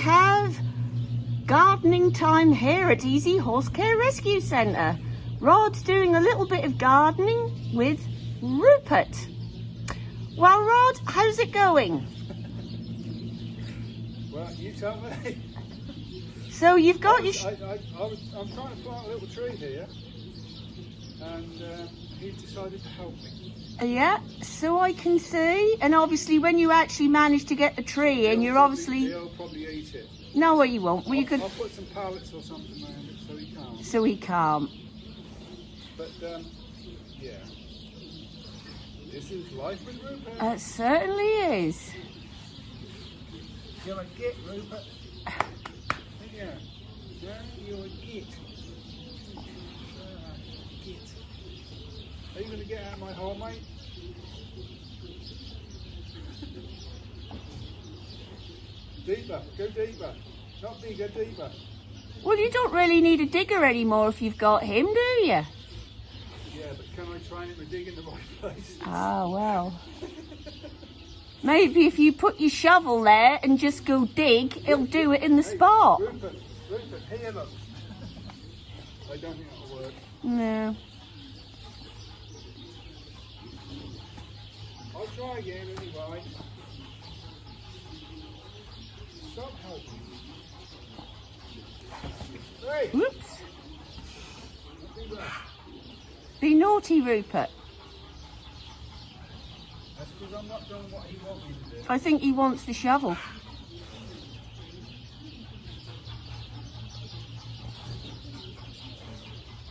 have gardening time here at Easy Horse Care Rescue Centre. Rod's doing a little bit of gardening with Rupert. Well, Rod, how's it going? Well, you tell me. So you've got I, your... was- Sh- I, I, I was, I'm trying to plant a little tree here, and uh, he decided to help me. yeah, so I can see. And obviously when you actually manage to get the tree in, you're probably- obviously... He'll probably eat it. No, you won't. Well, you I'll, could... I'll put some pallets or something around it so he can't. So he can't. But um, yeah, this is life with Rupert. It certainly is. You're a git, Rupert. Yeah, yeah, you're a git. Ah, git. Are you going to get out of my hole, mate? deeper, go deeper. Not bigger, deeper. Well, you don't really need a digger anymore if you've got him, do you? Yeah, but can I train him to dig in the right place? Ah, well. Maybe if you put your shovel there and just go dig, it'll do it in the Hey, spot. Rupert, Rupert, here look. I don't think that'll work. No. I'll try again anyway. Stop helping. Hey, Whoops. Be naughty, Rupert. I think he wants the shovel.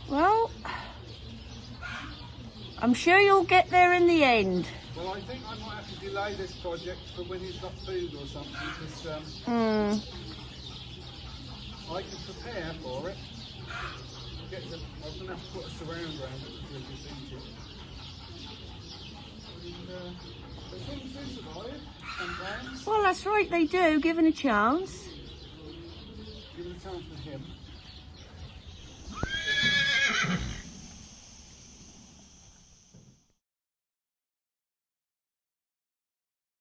Well, I'm sure you'll get there in the end. I think I might have to delay this project for when he's got food or something, because um, Hmm. I can prepare for it. The, I'm going to have to put a surround around it to defeat it. And, uh, but things do survive sometimes. Well, that's right, they do, given a chance. Give it a chance for him.